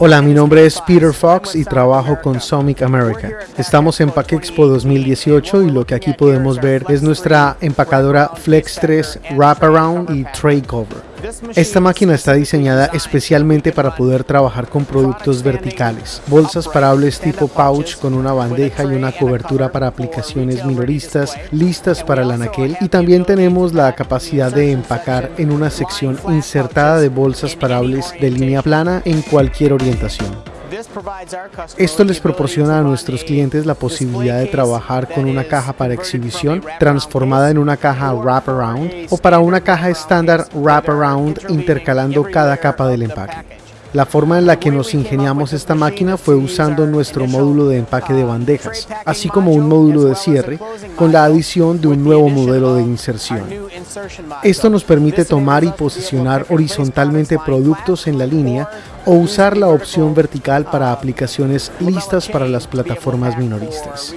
Hola, mi nombre es Peter Fox y trabajo con Somic America. Estamos en Pack Expo 2018 y lo que aquí podemos ver es nuestra empacadora Flex 3 Wraparound y Tray Cover. Esta máquina está diseñada especialmente para poder trabajar con productos verticales, bolsas parables tipo pouch con una bandeja y una cobertura para aplicaciones minoristas listas para el anaquel y también tenemos la capacidad de empacar en una sección insertada de bolsas parables de línea plana en cualquier orientación. Esto les proporciona a nuestros clientes la posibilidad de trabajar con una caja para exhibición transformada en una caja wraparound o para una caja estándar wraparound intercalando cada capa del empaque. La forma en la que nos ingeniamos esta máquina fue usando nuestro módulo de empaque de bandejas, así como un módulo de cierre, con la adición de un nuevo modelo de inserción. Esto nos permite tomar y posicionar horizontalmente productos en la línea o usar la opción vertical para aplicaciones listas para las plataformas minoristas.